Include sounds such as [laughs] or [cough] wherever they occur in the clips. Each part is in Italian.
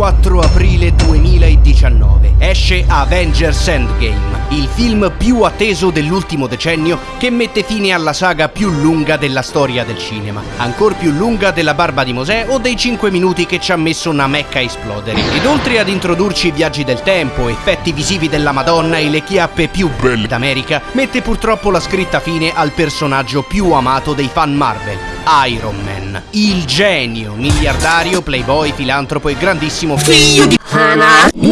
4 aprile 2019 esce Avengers Endgame, il film più atteso dell'ultimo decennio che mette fine alla saga più lunga della storia del cinema, ancora più lunga della barba di Mosè o dei 5 minuti che ci ha messo una mecca a esplodere. Ed oltre ad introdurci viaggi del tempo, effetti visivi della Madonna e le chiappe più belle d'America, mette purtroppo la scritta fine al personaggio più amato dei fan Marvel, Iron Man, il genio, miliardario, playboy, filantropo e grandissimo figlio di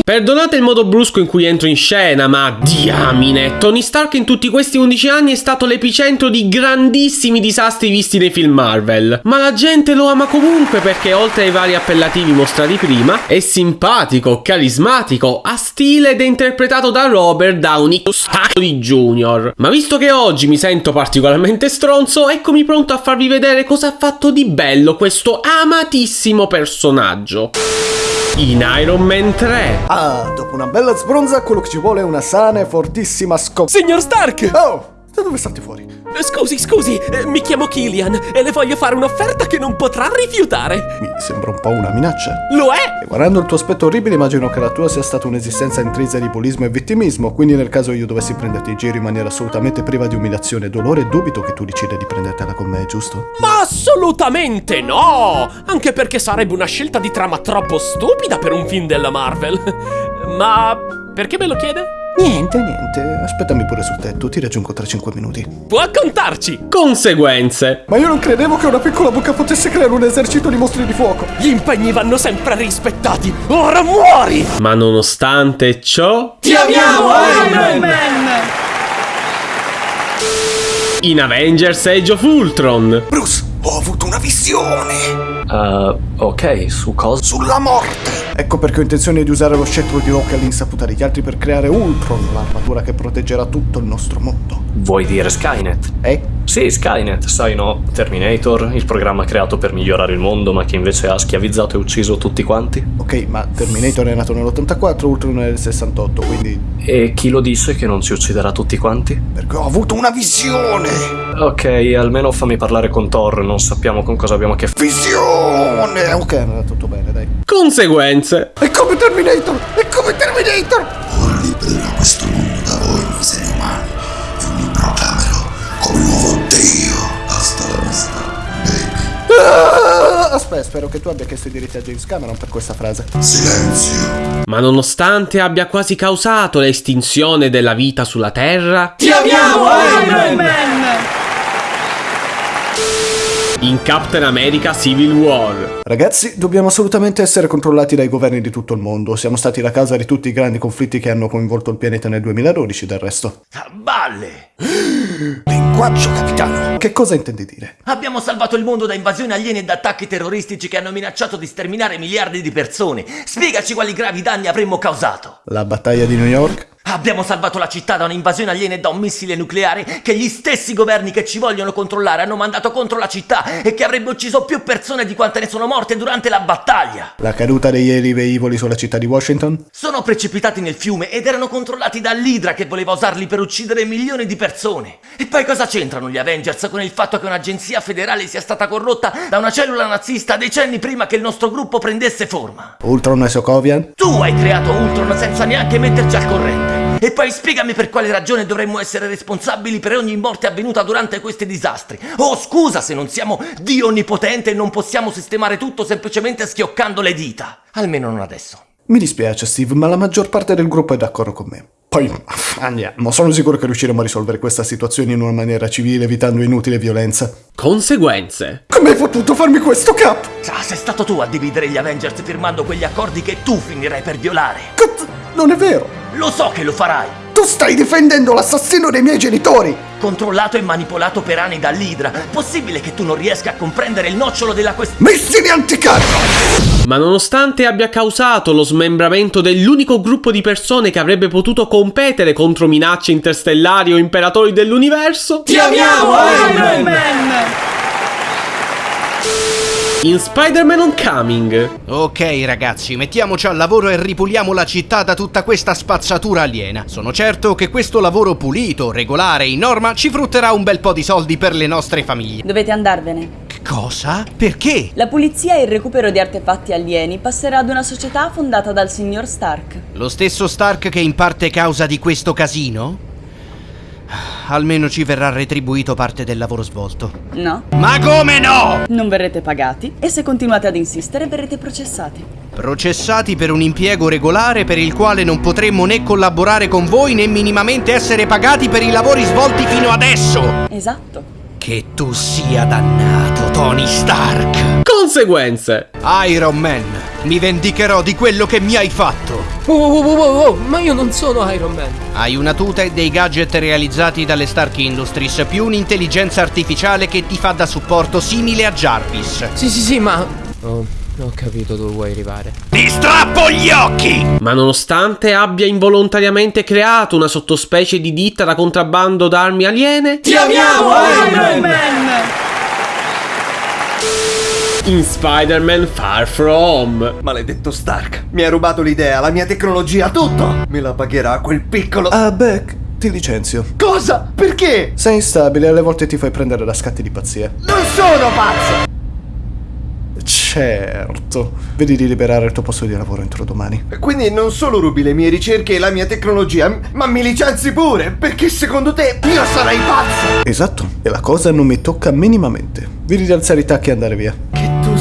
Perdonate il modo brusco in cui entro in scena, ma diamine, Tony Stark in tutti questi 11 anni è stato l'epicentro di grandissimi disastri visti nei film Marvel. Ma la gente lo ama comunque perché oltre ai vari appellativi mostrati prima, è simpatico, carismatico, ha stile ed è interpretato da Robert Downey Jr. Ma visto che oggi mi sento particolarmente stronzo, eccomi pronto a farvi vedere cosa ha fatto di bello questo amatissimo personaggio in Iron Man 3. Ah, dopo una bella sbronza, quello che ci vuole è una sana e fortissima scop... Signor Stark! Oh, da dove salti fuori? Scusi, scusi, eh, mi chiamo Killian e le voglio fare un'offerta che non potrà rifiutare. Mi sembra un po' una minaccia. Lo è? E guardando il tuo aspetto orribile, immagino che la tua sia stata un'esistenza intrisa di bullismo e vittimismo, quindi nel caso io dovessi prenderti in giro in maniera assolutamente priva di umiliazione e dolore, dubito che tu decida di prendertela con me, giusto? Ma assolutamente no! Anche perché sarebbe una scelta di trama troppo stupida per un film della Marvel. Ma perché me lo chiede? Niente, niente, aspettami pure sul tetto, ti raggiungo tra 5 minuti. Può contarci! Conseguenze. Ma io non credevo che una piccola bocca potesse creare un esercito di mostri di fuoco. Gli impegni vanno sempre rispettati! Ora muori! Ma nonostante ciò, Ti amiamo, Iron Man! in Avengers Age of Ultron. Bruce, ho avuto una visione! Uh, ok, su cosa? Sulla morte! Ecco perché ho intenzione di usare lo scettro di Rock all'insaputa degli altri per creare Ultron, l'armatura che proteggerà tutto il nostro mondo. Vuoi dire Skynet? Eh? Sì, Skynet, sai no, Terminator, il programma creato per migliorare il mondo ma che invece ha schiavizzato e ucciso tutti quanti. Ok, ma Terminator è nato nell'84, Ultron nel 68, quindi... E chi lo disse che non ci ucciderà tutti quanti? Perché ho avuto una visione! Ok, almeno fammi parlare con Thor, non sappiamo con cosa abbiamo a che fare. Visione! Ok, è andato tutto bene, dai. Conseguenze. È come Terminator! È come Terminator! Ora libererò questo mondo da voi, esseri umani, e mi proclamerò come nuovo Dio. Hasta la vista, baby. Ah, aspetta, spero che tu abbia chiesto i diritti a James Cameron per questa frase. Silenzio. Ma nonostante abbia quasi causato l'estinzione della vita sulla Terra, Ti amiamo, Iron Man! In Captain America Civil War. Ragazzi, dobbiamo assolutamente essere controllati dai governi di tutto il mondo. Siamo stati la causa di tutti i grandi conflitti che hanno coinvolto il pianeta nel 2012, del resto. Balle! [gasps] Linguaggio, capitano! Che cosa intendi dire? Abbiamo salvato il mondo da invasioni aliene e da attacchi terroristici che hanno minacciato di sterminare miliardi di persone. Spiegaci quali gravi danni avremmo causato. La battaglia di New York? Abbiamo salvato la città da un'invasione aliena e da un missile nucleare che gli stessi governi che ci vogliono controllare hanno mandato contro la città e che avrebbe ucciso più persone di quante ne sono morte durante la battaglia. La caduta degli aerei velivoli sulla città di Washington? Sono precipitati nel fiume ed erano controllati dall'Idra che voleva usarli per uccidere milioni di persone. E poi cosa c'entrano gli Avengers con il fatto che un'agenzia federale sia stata corrotta da una cellula nazista decenni prima che il nostro gruppo prendesse forma? Ultron e Sokovian? Tu hai creato Ultron senza neanche metterci al corrente. E poi spiegami per quale ragione dovremmo essere responsabili per ogni morte avvenuta durante questi disastri. Oh, scusa se non siamo Dio onnipotente e non possiamo sistemare tutto semplicemente schioccando le dita. Almeno non adesso. Mi dispiace, Steve, ma la maggior parte del gruppo è d'accordo con me. Poi [laughs] andiamo, sono sicuro che riusciremo a risolvere questa situazione in una maniera civile, evitando inutile violenza. Conseguenze. Come hai potuto farmi questo, Cap? Ah, sei stato tu a dividere gli Avengers firmando quegli accordi che tu finirai per violare. Cut! Non è vero! Lo so che lo farai. Tu stai difendendo l'assassino dei miei genitori! Controllato e manipolato per anni dall'Idra. Possibile che tu non riesca a comprendere il nocciolo della questione? Missili anticarro! Ma nonostante abbia causato lo smembramento dell'unico gruppo di persone che avrebbe potuto competere contro minacce interstellari o imperatori dell'universo, Ti amiamo, Iron Man! In Spider-Man Homecoming, Ok ragazzi, mettiamoci al lavoro e ripuliamo la città da tutta questa spazzatura aliena. Sono certo che questo lavoro pulito, regolare, in norma ci frutterà un bel po' di soldi per le nostre famiglie. Dovete andarvene. Cosa? Perché? La pulizia e il recupero di artefatti alieni passerà ad una società fondata dal signor Stark. Lo stesso Stark che in parte causa di questo casino? Almeno ci verrà retribuito parte del lavoro svolto. No? Ma come no? Non verrete pagati e se continuate ad insistere verrete processati. Processati per un impiego regolare per il quale non potremmo né collaborare con voi né minimamente essere pagati per i lavori svolti fino adesso. Esatto. Che tu sia dannato, Tony Stark. Conseguenze. Iron Man, mi vendicherò di quello che mi hai fatto. Oh, oh, oh, oh, oh, ma io non sono Iron Man. Hai una tuta e dei gadget realizzati dalle Stark Industries, più un'intelligenza artificiale che ti fa da supporto simile a Jarvis. Sì, sì, sì, ma... Oh, ho capito dove vuoi arrivare. Ti strappo gli occhi! Ma nonostante abbia involontariamente creato una sottospecie di ditta da contrabbando d'armi aliene, Ti amiamo, Iron Man! In Spider-Man Far From. Maledetto Stark, mi ha rubato l'idea, la mia tecnologia, tutto! Me la pagherà quel piccolo... Ah, Beck, ti licenzio. Cosa? Perché? Sei instabile e alle volte ti fai prendere da scatti di pazzia. Non sono pazzo! Certo. Vedi di liberare il tuo posto di lavoro entro domani. Quindi non solo rubi le mie ricerche e la mia tecnologia, ma mi licenzi pure, perché secondo te io sarei pazzo! Esatto, e la cosa non mi tocca minimamente. Vedi di alzare i tacchi e andare via.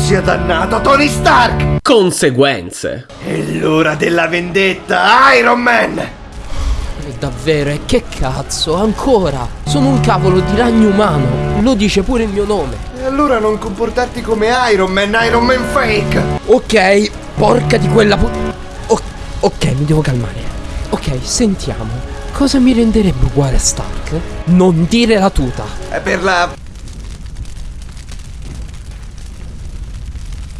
Sia dannato, Tony Stark! Conseguenze. È l'ora della vendetta, Iron Man! Eh, Davvero, e che cazzo, ancora? Sono un cavolo di ragno umano. Lo dice pure il mio nome. E allora non comportarti come Iron Man, Iron Man fake! Ok, porca di quella pu... O- ok, mi devo calmare. Ok, sentiamo. Cosa mi renderebbe uguale a Stark? Non dire la tuta. È per la...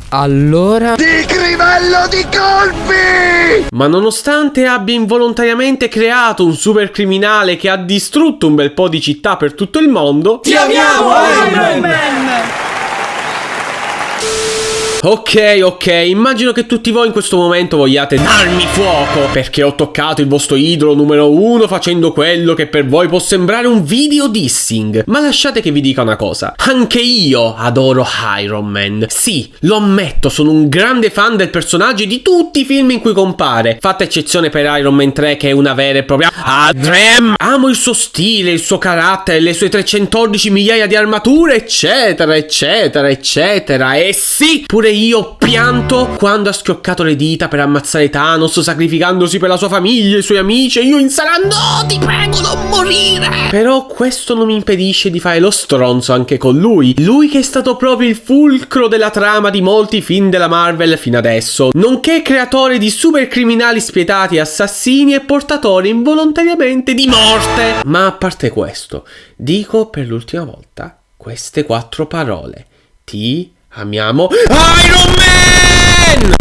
Allora... Di crivello di colpi! Ma nonostante abbia involontariamente creato un super criminale che ha distrutto un bel po' di città per tutto il mondo, Ti amiamo, Iron Man! Ok, ok, immagino che tutti voi in questo momento vogliate darmi fuoco perché ho toccato il vostro idolo numero uno facendo quello che per voi può sembrare un video dissing. Ma lasciate che vi dica una cosa, anche io adoro Iron Man. Sì, lo ammetto, sono un grande fan del personaggio e di tutti i film in cui compare, fatta eccezione per Iron Man 3 che è una vera e propria Adrem. Amo il suo stile, il suo carattere, le sue 314 migliaia di armature, eccetera, eccetera, eccetera. E sì, pure io ho pianto quando ha schioccato le dita per ammazzare Thanos, sacrificandosi per la sua famiglia, i suoi amici, e io in sala no, ti prego, non morire. Però questo non mi impedisce di fare lo stronzo anche con lui. Lui che è stato proprio il fulcro della trama di molti film della Marvel fino adesso, nonché creatore di super criminali spietati, assassini e portatori involontariamente di morte. Ma a parte questo, dico per l'ultima volta queste quattro parole. Ti amiamo Iron Man!